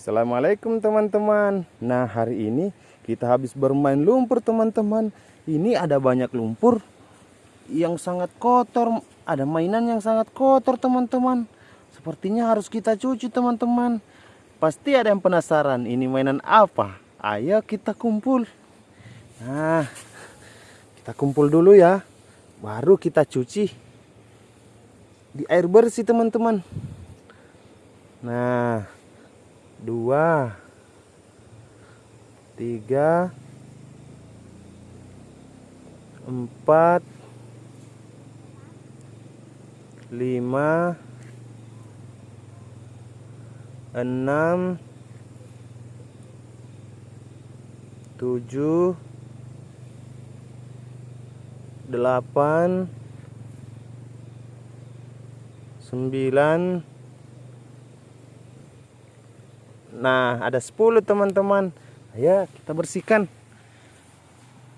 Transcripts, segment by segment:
Assalamualaikum teman-teman. Nah hari ini kita habis bermain lumpur teman-teman. Ini ada banyak lumpur yang sangat kotor. Ada mainan yang sangat kotor teman-teman. Sepertinya harus kita cuci teman-teman. Pasti ada yang penasaran ini mainan apa? Ayo kita kumpul. Nah kita kumpul dulu ya. Baru kita cuci Di air bersih teman-teman. Nah dua, tiga, empat, lima, enam, tujuh, delapan, sembilan, Nah, ada 10 teman-teman. Ayo kita bersihkan.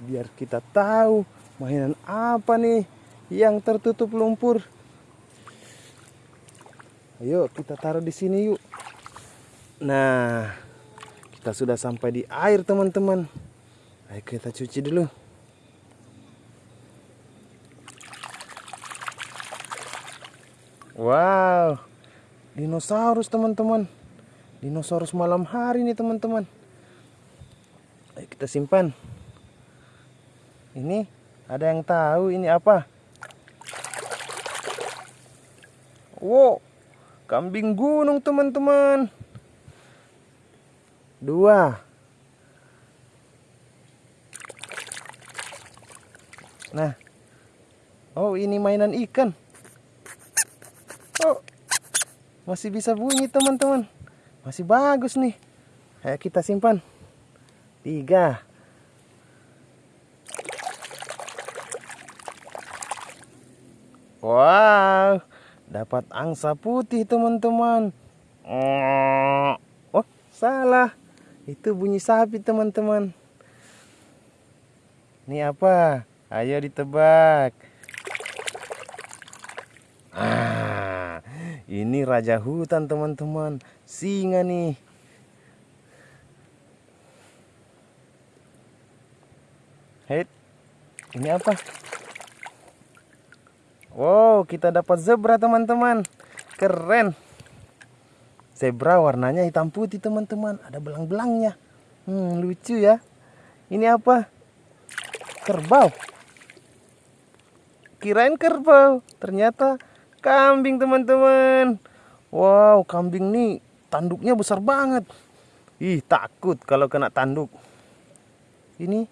Biar kita tahu mainan apa nih yang tertutup lumpur. Ayo kita taruh di sini yuk. Nah, kita sudah sampai di air teman-teman. Ayo kita cuci dulu. Wow, dinosaurus teman-teman dinosaurus malam hari nih teman-teman. Ayo kita simpan. Ini ada yang tahu ini apa? Wow kambing gunung teman-teman. Dua. Nah. Oh ini mainan ikan. Oh masih bisa bunyi teman-teman masih bagus nih. Ayo kita simpan. Tiga. Wow, dapat angsa putih teman-teman. Oh, salah. Itu bunyi sapi teman-teman. Ini apa? Ayo ditebak. Ini raja hutan teman-teman singa nih Hei, ini apa? Wow, kita dapat zebra teman-teman. Keren. Zebra warnanya hitam putih teman-teman. Ada belang-belangnya. Hmm, lucu ya. Ini apa? Kerbau. Kirain kerbau. Ternyata kambing teman-teman. Wow, kambing nih tanduknya besar banget. Ih, takut kalau kena tanduk. Ini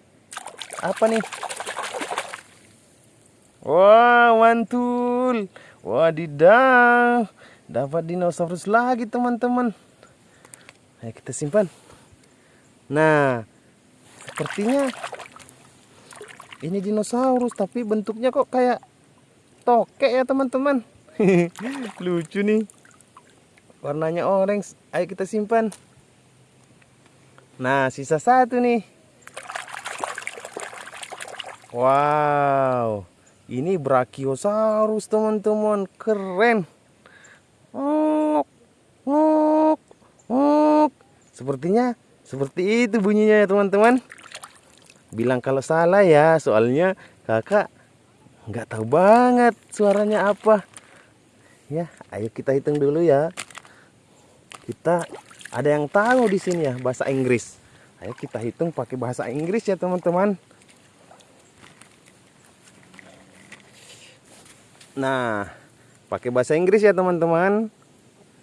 apa nih? Wow, mantul. Wadidaw. Dapat dinosaurus lagi, teman-teman. Ayo kita simpan. Nah, sepertinya ini dinosaurus tapi bentuknya kok kayak tokek ya, teman-teman. Lucu nih. Warnanya orange. Ayo kita simpan. Nah sisa satu nih. Wow. Ini brachiosaurus teman-teman. Keren. Ok, ok, ok. sepertinya seperti itu bunyinya ya teman-teman. Bilang kalau salah ya soalnya kakak nggak tahu banget suaranya apa ya ayo kita hitung dulu ya kita ada yang tahu di sini ya bahasa Inggris. Ayo kita hitung pakai bahasa Inggris ya teman-teman. Nah, pakai bahasa Inggris ya teman-teman.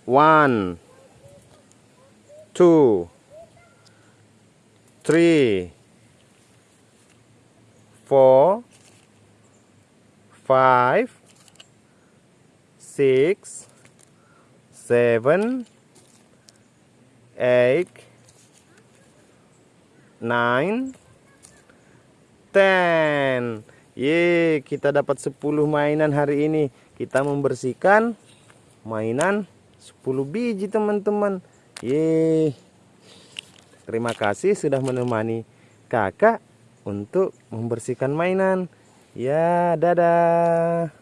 One, two, three, four, five, six, seven, eight, nine, ten. Ye, kita dapat 10 mainan hari ini. Kita membersihkan mainan 10 biji, teman-teman. Ye. Terima kasih sudah menemani Kakak untuk membersihkan mainan. Ya, dadah.